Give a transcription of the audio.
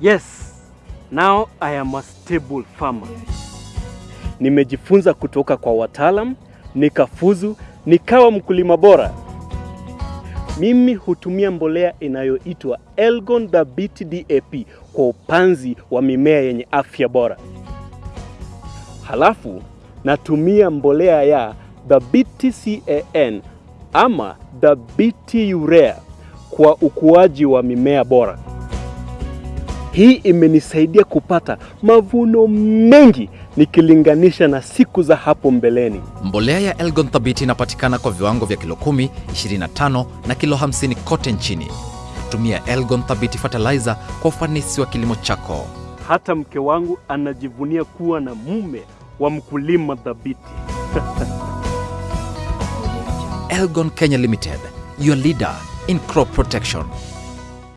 Yes, now I am a stable farmer. Nimejifunza kutoka kwa wataalam, nikafuzu, nikawa mkulima bora. Mimi hutumia mbolea inayoitwa Elgon Dhabiti DAP kwa upanzi wa mimea yenye afya bora. Halafu natumia mbolea ya Dhabiti CAN ama Dhabiti Urea kwa ukuaji wa mimea bora. Hii imenisaidia kupata mavuno mengi nikilinganisha na siku za hapo mbeleni. Mbolea ya Elgon Thabiti inapatikana kwa viwango vya kilo 10, 25 na kilo 50 kote nchini. Tumia Elgon Thabiti fertilizer kwa ufanisi wa kilimo chako. Hata mke wangu anajivunia kuwa na mume wa mkulima thabiti. Elgon Kenya Limited, your leader in crop protection.